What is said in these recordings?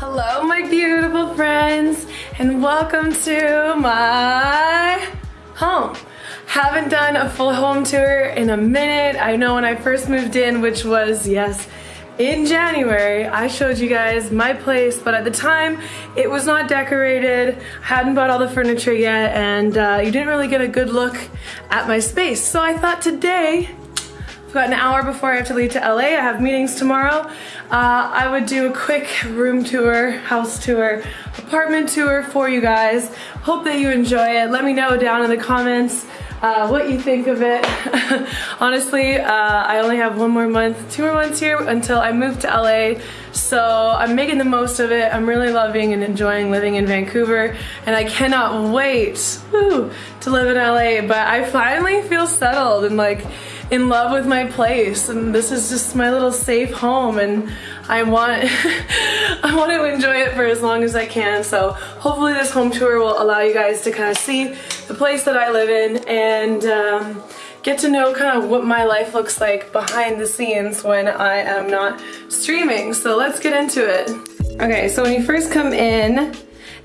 Hello, my beautiful friends, and welcome to my home. Haven't done a full home tour in a minute. I know when I first moved in, which was, yes, in January, I showed you guys my place, but at the time, it was not decorated, I hadn't bought all the furniture yet, and uh, you didn't really get a good look at my space. So I thought today, got an hour before I have to leave to LA, I have meetings tomorrow, uh, I would do a quick room tour, house tour, apartment tour for you guys. Hope that you enjoy it. Let me know down in the comments uh, what you think of it. Honestly, uh, I only have one more month, two more months here until I move to LA. So I'm making the most of it. I'm really loving and enjoying living in Vancouver and I cannot wait woo, to live in LA. But I finally feel settled and like in love with my place and this is just my little safe home and I want I want to enjoy it for as long as I can. So hopefully this home tour will allow you guys to kind of see the place that I live in and um, get to know kind of what my life looks like behind the scenes when I am not streaming. So let's get into it. Okay so when you first come in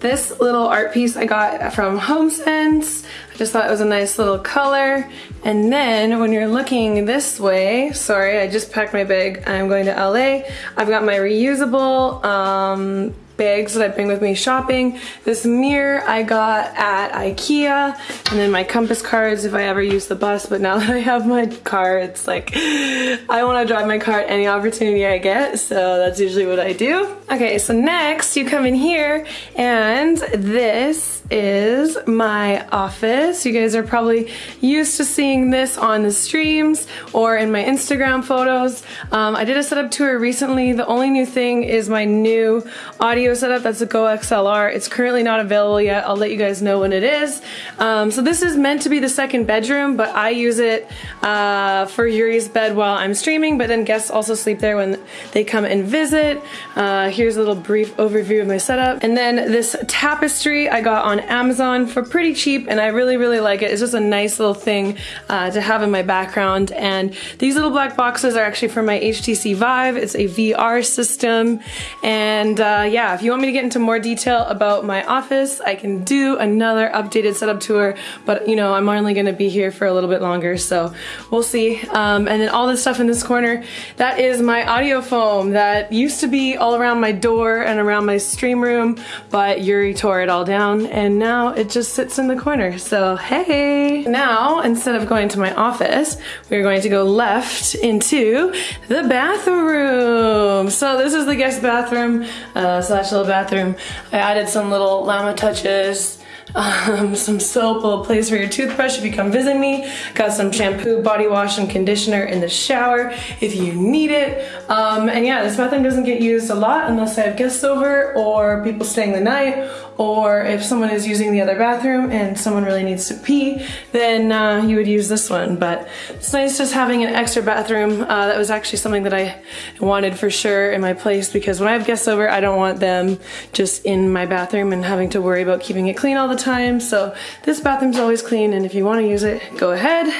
this little art piece I got from HomeSense. I just thought it was a nice little color. And then when you're looking this way, sorry, I just packed my bag. I'm going to LA. I've got my reusable um, bags that I bring with me shopping. This mirror I got at Ikea, and then my compass cards if I ever use the bus, but now that I have my car, it's like, I wanna drive my car at any opportunity I get, so that's usually what I do. Okay, so next you come in here, and this is my office. You guys are probably used to seeing this on the streams or in my Instagram photos. Um, I did a setup tour recently. The only new thing is my new audio setup. That's a Go XLR. It's currently not available yet. I'll let you guys know when it is. Um, so this is meant to be the second bedroom, but I use it uh, for Yuri's bed while I'm streaming, but then guests also sleep there when they come and visit. Uh, here's a little brief overview of my setup. And then this tapestry I got on on Amazon for pretty cheap and I really, really like it. It's just a nice little thing uh, to have in my background. And these little black boxes are actually for my HTC Vive. It's a VR system. And uh, yeah, if you want me to get into more detail about my office, I can do another updated setup tour. But you know, I'm only gonna be here for a little bit longer, so we'll see. Um, and then all this stuff in this corner, that is my audio foam that used to be all around my door and around my stream room, but Yuri tore it all down and and now it just sits in the corner. So hey! Now, instead of going to my office, we're going to go left into the bathroom. So this is the guest bathroom uh, slash little bathroom. I added some little llama touches um, some soap, a place for your toothbrush if you come visit me. Got some shampoo, body wash, and conditioner in the shower if you need it. Um, and yeah, this bathroom doesn't get used a lot unless I have guests over or people staying the night or if someone is using the other bathroom and someone really needs to pee, then uh, you would use this one. But it's nice just having an extra bathroom. Uh, that was actually something that I wanted for sure in my place because when I have guests over, I don't want them just in my bathroom and having to worry about keeping it clean all the time. So this bathroom's always clean and if you want to use it, go ahead.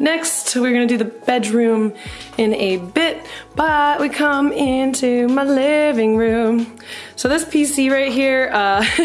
Next, we're gonna do the bedroom in a bit, but we come into my living room. So this PC right here, uh,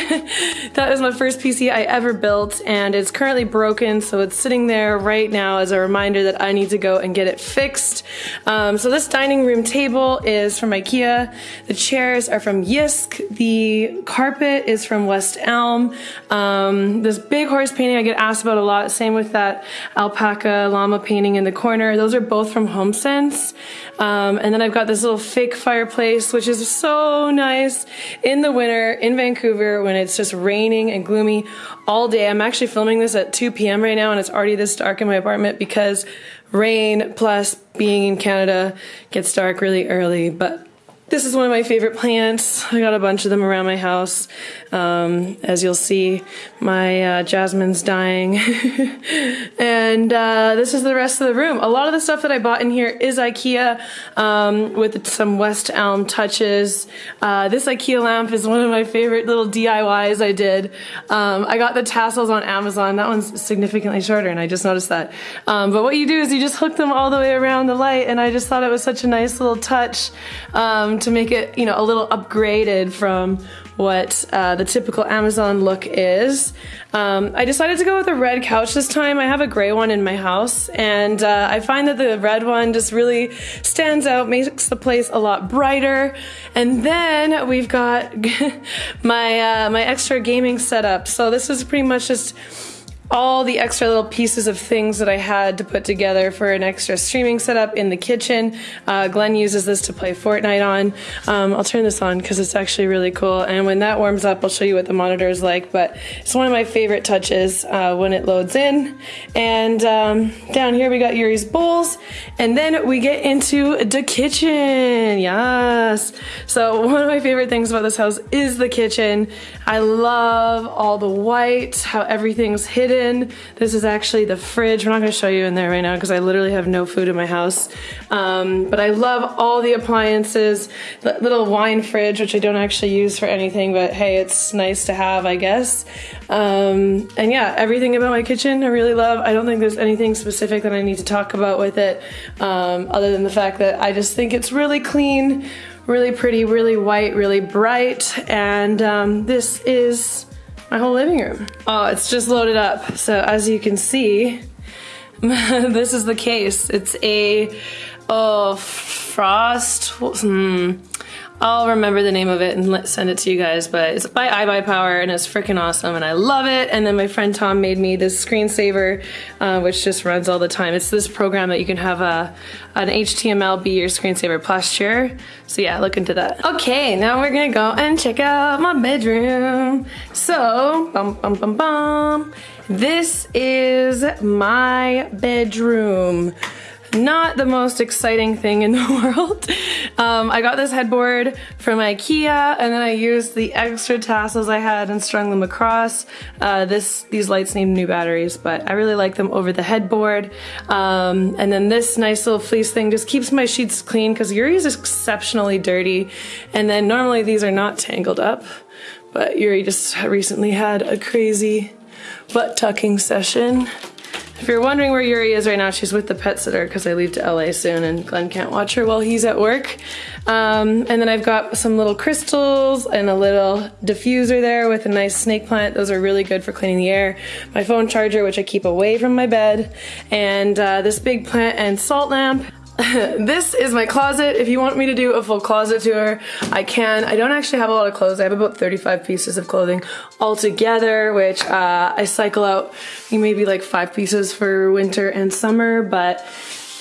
that is my first PC I ever built and it's currently broken so it's sitting there right now as a reminder that I need to go and get it fixed. Um, so this dining room table is from Ikea. The chairs are from Jysk. The carpet is from West Elm. Um, this big horse painting I get asked about a lot. Same with that alpaca llama painting in the corner. Those are both from HomeSense. Um, and then I've got this little fake fireplace which is so nice in the winter in Vancouver when it's just raining and gloomy all day. I'm actually filming this at 2 p.m. right now and it's already this dark in my apartment because rain plus being in Canada gets dark really early. But This is one of my favorite plants. I got a bunch of them around my house. Um, as you'll see, my uh, jasmine's dying. and uh, this is the rest of the room. A lot of the stuff that I bought in here is Ikea um, with some West Elm touches. Uh, this Ikea lamp is one of my favorite little DIYs I did. Um, I got the tassels on Amazon. That one's significantly shorter and I just noticed that. Um, but what you do is you just hook them all the way around the light and I just thought it was such a nice little touch to make it, you know, a little upgraded from what uh, the typical Amazon look is. Um, I decided to go with a red couch this time. I have a gray one in my house and uh, I find that the red one just really stands out, makes the place a lot brighter. And then we've got my, uh, my extra gaming setup. So this is pretty much just all the extra little pieces of things that I had to put together for an extra streaming setup in the kitchen. Uh, Glenn uses this to play Fortnite on. Um, I'll turn this on because it's actually really cool. And when that warms up, I'll show you what the monitor is like. But it's one of my favorite touches uh, when it loads in. And um, down here we got Yuri's bowls. And then we get into the kitchen. Yes. So one of my favorite things about this house is the kitchen. I love all the white, how everything's hidden in. This is actually the fridge. We're not gonna show you in there right now because I literally have no food in my house. Um, but I love all the appliances. The little wine fridge, which I don't actually use for anything, but hey, it's nice to have, I guess. Um, and yeah, everything about my kitchen I really love. I don't think there's anything specific that I need to talk about with it, um, other than the fact that I just think it's really clean, really pretty, really white, really bright, and um, this is my whole living room. Oh, it's just loaded up. So as you can see, this is the case. It's a oh frost. Hmm. I'll remember the name of it and let send it to you guys, but it's by iBuyPower and it's freaking awesome and I love it. And then my friend Tom made me this screensaver, uh, which just runs all the time. It's this program that you can have a, an HTML be your screensaver posture. So yeah, look into that. Okay, now we're gonna go and check out my bedroom. So, bum bum bum bum. This is my bedroom not the most exciting thing in the world. Um, I got this headboard from Ikea and then I used the extra tassels I had and strung them across. Uh, this These lights need new batteries, but I really like them over the headboard. Um, and then this nice little fleece thing just keeps my sheets clean because Yuri is exceptionally dirty. And then normally these are not tangled up, but Yuri just recently had a crazy butt tucking session. If you're wondering where Yuri is right now, she's with the pet sitter because I leave to LA soon and Glenn can't watch her while he's at work. Um, and then I've got some little crystals and a little diffuser there with a nice snake plant. Those are really good for cleaning the air. My phone charger, which I keep away from my bed. And uh, this big plant and salt lamp. this is my closet. If you want me to do a full closet tour, I can. I don't actually have a lot of clothes. I have about 35 pieces of clothing altogether, which uh, I cycle out maybe like five pieces for winter and summer, but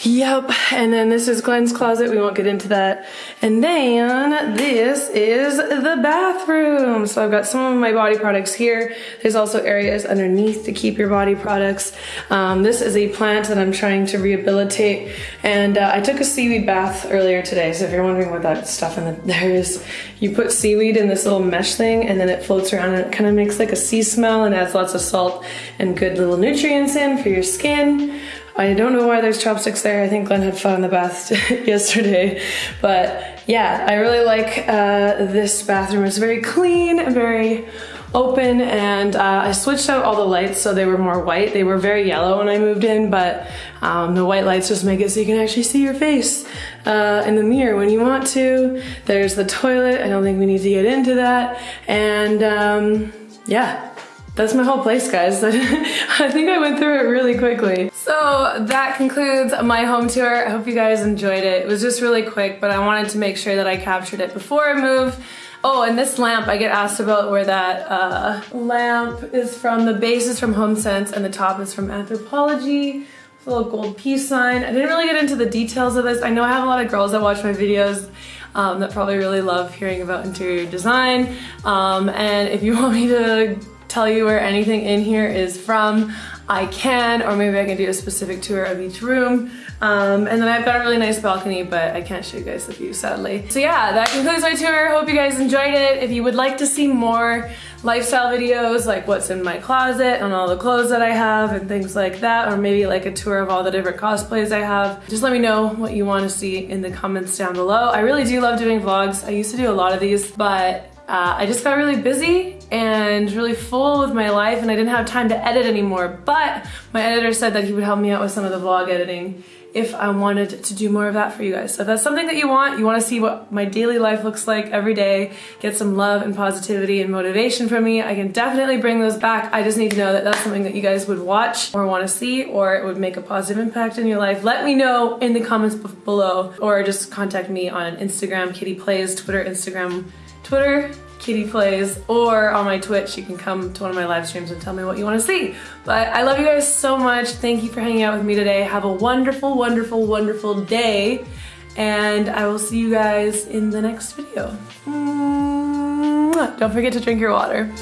Yep, and then this is Glenn's closet. We won't get into that. And then this is the bathroom. So I've got some of my body products here. There's also areas underneath to keep your body products. Um, this is a plant that I'm trying to rehabilitate. And uh, I took a seaweed bath earlier today. So if you're wondering what that stuff in the, there is, you put seaweed in this little mesh thing and then it floats around and it kind of makes like a sea smell and adds lots of salt and good little nutrients in for your skin. I don't know why there's chopsticks there. I think Glenn had fun in the bath yesterday. But yeah, I really like uh, this bathroom. It's very clean and very open and uh, I switched out all the lights so they were more white. They were very yellow when I moved in, but um, the white lights just make it so you can actually see your face uh, in the mirror when you want to. There's the toilet. I don't think we need to get into that. And um, yeah, that's my whole place, guys. I think I went through it really quickly. So that concludes my home tour. I hope you guys enjoyed it. It was just really quick, but I wanted to make sure that I captured it before I move. Oh, and this lamp, I get asked about where that uh, lamp is from. The base is from HomeSense and the top is from Anthropology. Anthropologie. a little gold peace sign. I didn't really get into the details of this. I know I have a lot of girls that watch my videos um, that probably really love hearing about interior design. Um, and if you want me to tell you where anything in here is from. I can, or maybe I can do a specific tour of each room. Um, and then I've got a really nice balcony, but I can't show you guys the view sadly. So yeah, that concludes my tour. Hope you guys enjoyed it. If you would like to see more lifestyle videos, like what's in my closet and all the clothes that I have and things like that, or maybe like a tour of all the different cosplays I have, just let me know what you want to see in the comments down below. I really do love doing vlogs. I used to do a lot of these, but uh, I just got really busy and really full with my life and I didn't have time to edit anymore. But my editor said that he would help me out with some of the vlog editing if I wanted to do more of that for you guys. So if that's something that you want, you want to see what my daily life looks like every day, get some love and positivity and motivation from me, I can definitely bring those back. I just need to know that that's something that you guys would watch or want to see or it would make a positive impact in your life. Let me know in the comments below or just contact me on Instagram, Kitty Plays, Twitter, Instagram, Twitter, Kitty Plays, or on my Twitch, you can come to one of my live streams and tell me what you want to see. But I love you guys so much. Thank you for hanging out with me today. Have a wonderful, wonderful, wonderful day. And I will see you guys in the next video. Don't forget to drink your water.